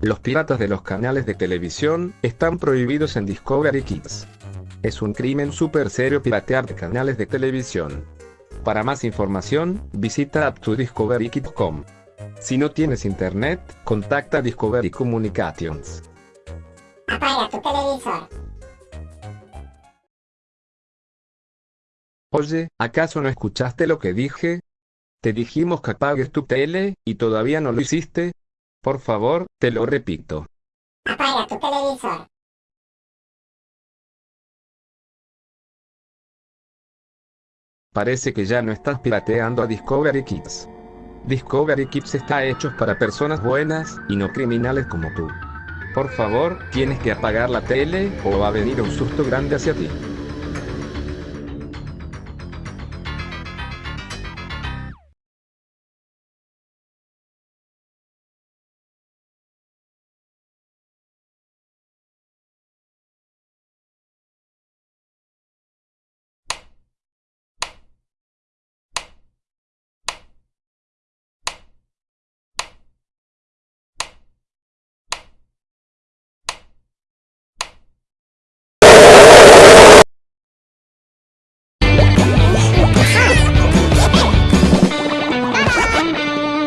Los piratas de los canales de televisión están prohibidos en Discovery Kids. Es un crimen súper serio piratear de canales de televisión. Para más información, visita aptodiscoverykids.com. Si no tienes internet, contacta Discovery Communications. Apaga tu televisor. Oye, ¿acaso no escuchaste lo que dije? Te dijimos que apagues tu tele, y todavía no lo hiciste. Por favor, te lo repito. Apaga tu televisor. Parece que ya no estás pirateando a Discovery Kids. Discovery Kids está hecho para personas buenas, y no criminales como tú. Por favor, tienes que apagar la tele, o va a venir un susto grande hacia ti.